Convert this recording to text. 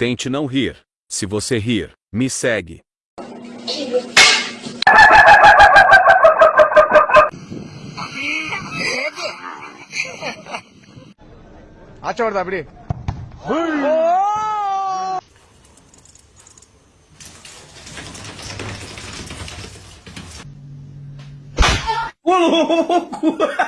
Tente não rir. Se você rir, me segue. ಆಚೆ ಹೊಡೆದ abrir. Ô louco!